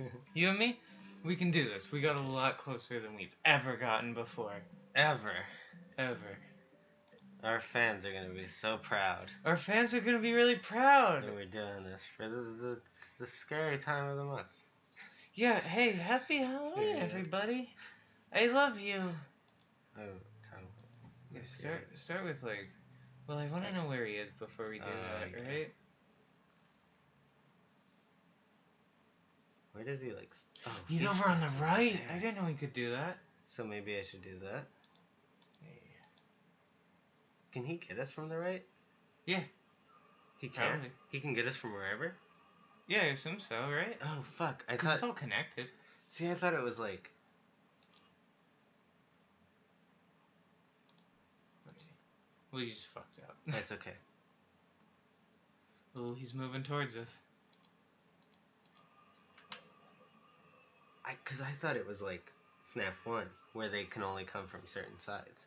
You and me, we can do this. We got a lot closer than we've ever gotten before. Ever. Ever. Our fans are gonna be so proud Our fans are gonna be really proud. that we're doing this. For this is it's the scary time of the month. Yeah, hey, happy Halloween, Yeah. everybody. I love you. Oh, time. Yeah, start start with like, well, I want to know where he is before we do Uh, that, okay. right? Where does he like? Oh, He's he over on the right. there. I didn't know he could do that. So maybe I should do that. Yeah. Can he get us from the right? Yeah. He can. Probably. He can get us from wherever. Yeah, I assume so, right? Oh fuck! I thought. it's all connected. See, I thought it was like. Well, you just fucked up. That's okay. oh, he's moving towards us. I, cause I thought it was like FNAF One, where they can only come from certain sides.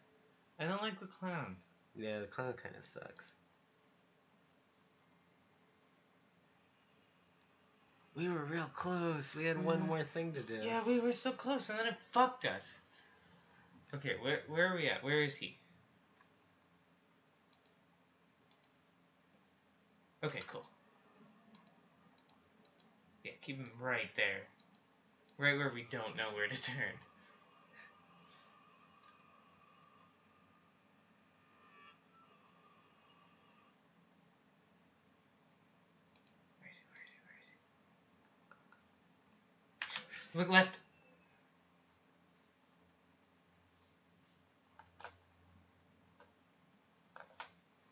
I don't like the clown. Yeah, the clown kind of sucks. We were real close. We had one Mhm. more thing to do. Yeah, we were so close, and then it fucked us. Okay, where where are we at? Where is he? Okay, cool. Yeah, keep him right there. Right where we don't know where to turn. Look left.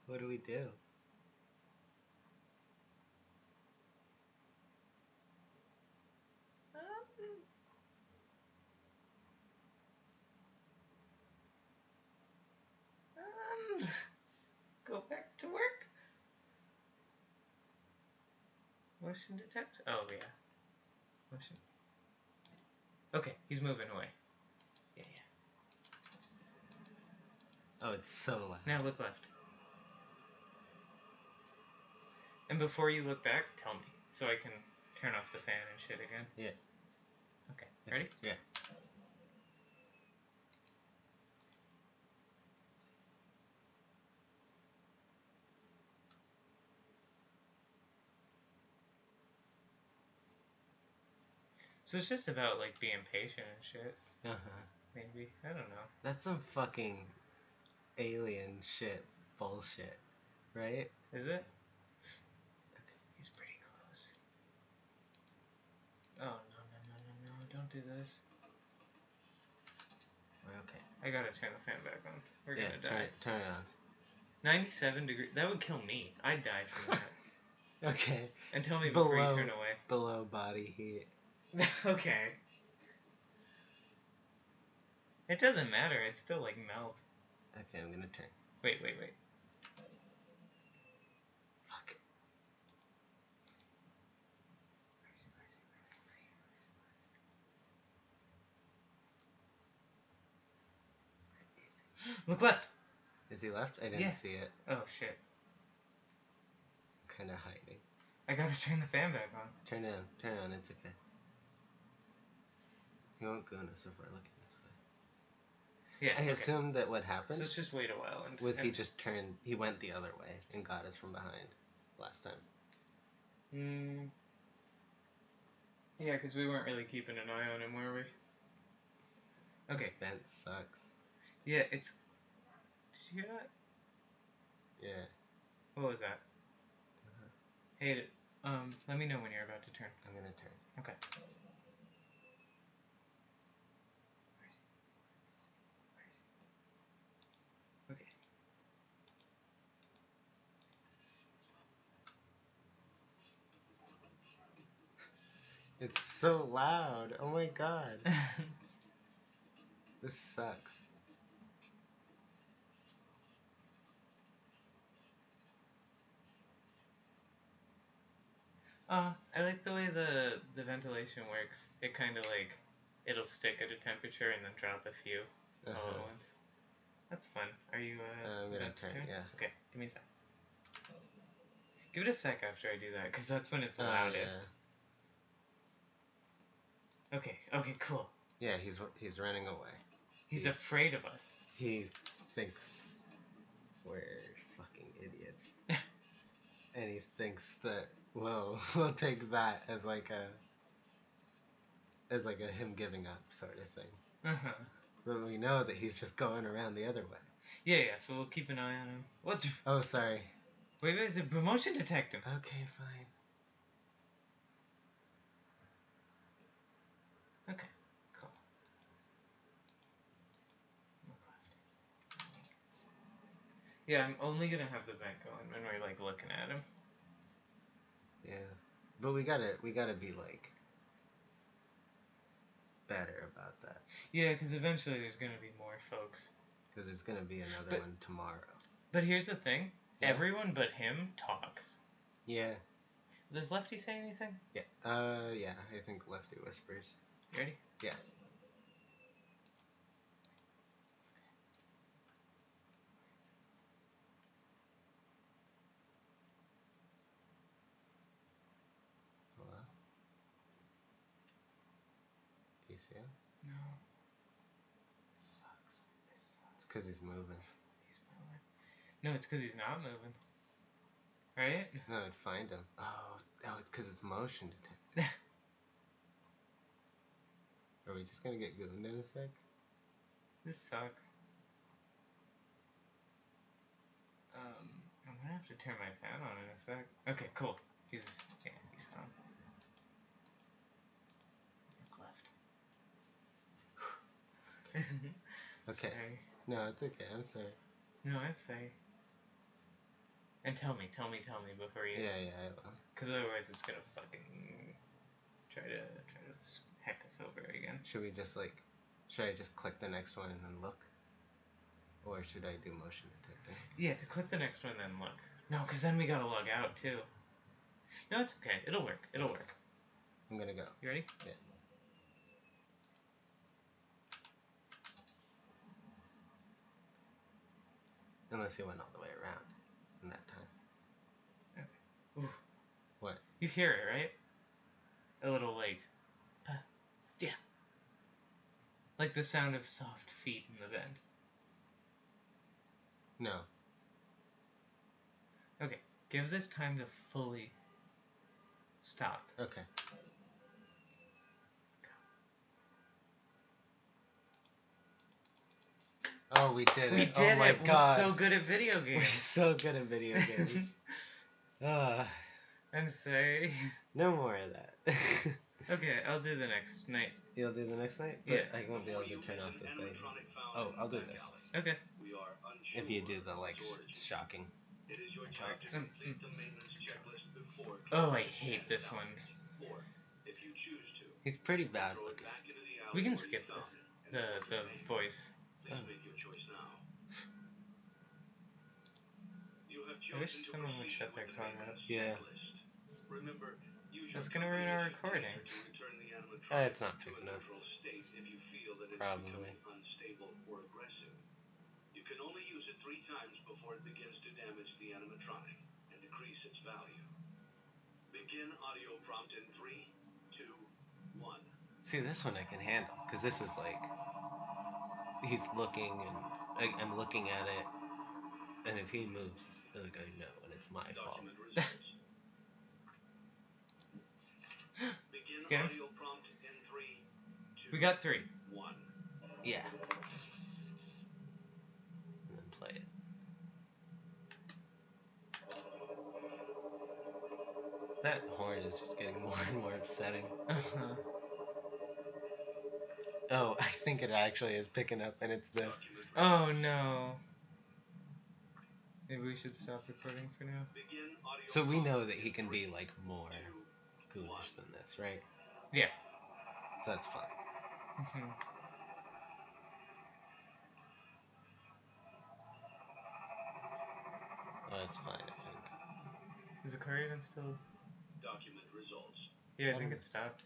What do we do? Um, go back to work. Motion detect. Oh yeah. Motion. Okay, he's moving away. Yeah, yeah. Oh, it's so loud. Now look left. And before you look back, tell me so I can turn off the fan and shit again. Yeah. Okay. Okay, Ready? Yeah. So it's just about like being patient and shit. Uh huh. Maybe I don't know. That's some fucking alien shit bullshit, right? Is it? He's pretty close. Oh no no no no no! Don't do this. We're okay. I gotta turn the fan back on. We're yeah, gonna turn die. it, turn it on. Ninety-seven degrees. That would kill me. I'd die from that. Okay. and tell me before Below. you turn away. Below body heat. okay. It doesn't matter. It's still like melt. Okay, I'm gonna turn. Wait wait wait. Fuck. Look left. Is he left? I didn't Yeah. see it. Oh shit. Kind of hiding. I gotta turn the fan back on. Turn it on. Turn it on. It's okay. He won't go if we're looking this way. Yeah. I okay. assumed that what So happened let's just wait a while and. was he just turned. He went the other way and got us from behind last time. Mm. Yeah, because we weren't really keeping an eye on him, were we? Okay. This vent sucks. Yeah, it's. Did you hear that? Yeah. What was that? Uh-huh. Hey, um, let me know when you're about to turn. I'm gonna turn. Okay. It's so loud. Oh my god. This sucks. Uh, I like the way the the ventilation works. It kind of like it'll stick at a temperature and then drop a few all Uh-huh. at once. That's fun. Are you? Uh, Uh, I'm gonna to turn, yeah. Okay, give me a sec. Give it a sec after I do that, cause that's when it's the Oh, loudest. Okay, okay, cool. Yeah, he's he's running away. He's Yeah. afraid of us. He thinks we're fucking idiots. and he thinks that we'll we'll take that as like a as like a him giving up sort of thing. Uh-huh. But we know that he's just going around the other way. Yeah, yeah, so we'll keep an eye on him. What? Oh, sorry. Wait, wait, the promotion detective. Okay, fine. Okay, cool. Look left. Yeah, I'm only gonna have the vent going when we're like looking at him. Yeah. But we gotta we gotta be like better about that. Yeah, because eventually there's gonna be more folks. Because it's gonna be another But- one tomorrow. But here's the thing: Yeah. everyone but him talks. Yeah. Does Lefty say anything? Yeah. Uh yeah, I think Lefty whispers. You ready? Yeah. See? No. Sucks. This sucks. It's because he's moving. He's moving. No, it's because he's not moving. Right? No, I'd find him. Oh, oh, it's because it's motion detected. Are we just gonna get gooned in a sec? This sucks. Um, I'm gonna have to turn my fan on in a sec. Okay, cool. He's yeah, he's on. Look left. Mm-hmm. Okay. Sorry. No, it's okay. I'm sorry. No, I'm sorry. And tell me, tell me, tell me before you. Yeah, yeah, I will. Because otherwise, it's gonna fucking try to try to heck us over again. Should we just like, should I just click the next one and then look? Or should I do motion detecting? Yeah, to click the next one, and then look. No, because then we gotta log out too. No, it's okay. It'll work. It'll work. I'm gonna go. You ready? Yeah. Unless he went all the way around in that time. Ooh. What? You hear it, right? A little like, pa, yeah. Like the sound of soft feet in the vent. No. Okay, give this time to fully stop. Okay. Oh, we did it. We did oh my it. god. We're so good at video games. We're so good at video games. Ah, I'm sorry. no more of that. Okay, I'll do the next night. You'll do the next night? But Yeah. I won't be able to turn off the thing. Oh, I'll do this. Okay. If you do the, like, shocking. Mm, mm. Oh, I hate this one. He's pretty bad looking. We can skip this. The the voice. Oh. I wish someone would shut their car up. Yeah. That's gonna ruin our recording. Uh, it's not picking up. Probably. You can only use it three times before it begins to damage the animatronic and decrease its value. Begin audio prompt in three, two, one. See, this one I can handle. Because this is like. He's looking and. I, I'm looking at it. And if he moves, like, I know, and it's my fault. Document results. Begin Get him? audio prompt in three, two, We got three. one. Yeah. And then play it. That horn is just getting more and more upsetting. Uh-huh. Oh, I think it actually is picking up, and it's this. Oh no. Maybe we should stop recording for now. So we know that he can be like more ghoulish than this, right? Yeah. So that's fine. Mhm. Oh, that's fine, I think. Is the car even still? Document results. Yeah, I think it stopped.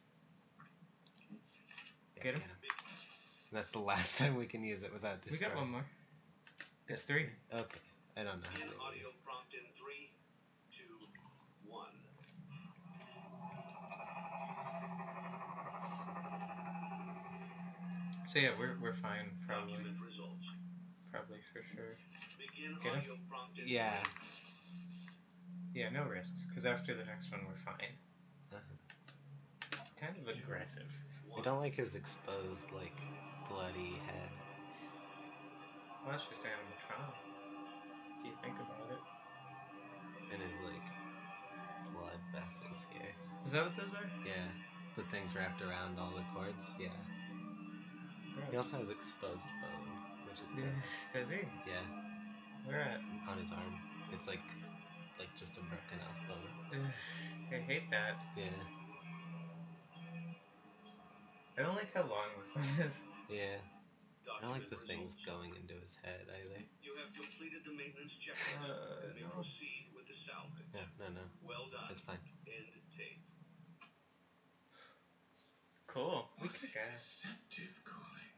Yeah, Get him? That's the last time we can use it without destroying. We got one more. It's three. Okay. I don't know how audio it is. prompt in three, two, one. So yeah, we're we're fine probably. Results. Probably for sure. Begin Get 'em? audio prompt in Yeah. Yeah, no risks. Because after the next one, we're fine. Uh-huh. It's kind of aggressive. I don't like his exposed, like, bloody head. Well, that's just animatronic. If you think about it. And his, like, blood vessels here. Is that what those are? Yeah. The things wrapped around all the cords. Yeah. He also has exposed bone, which is bad. Does he? Yeah. Where at? On his arm. It's like, like just a broken off bone. I hate that. Yeah. I don't like how long this one is. Yeah. I don't like the things going into his head either. You have completed the maintenance checklist Uh, and may no. proceed with the salvage. Yeah, no, no. Well done. It's fine. End tape. Cool. We What a deceptive calling.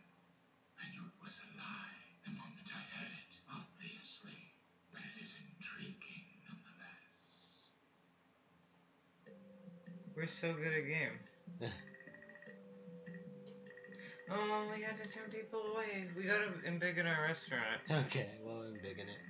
I knew it was a lie the moment I heard it, obviously. But it is intriguing nonetheless. We're so good at games. oh, we had to turn people away. We gotta embiggen our restaurant. Okay, well, I'm big in it.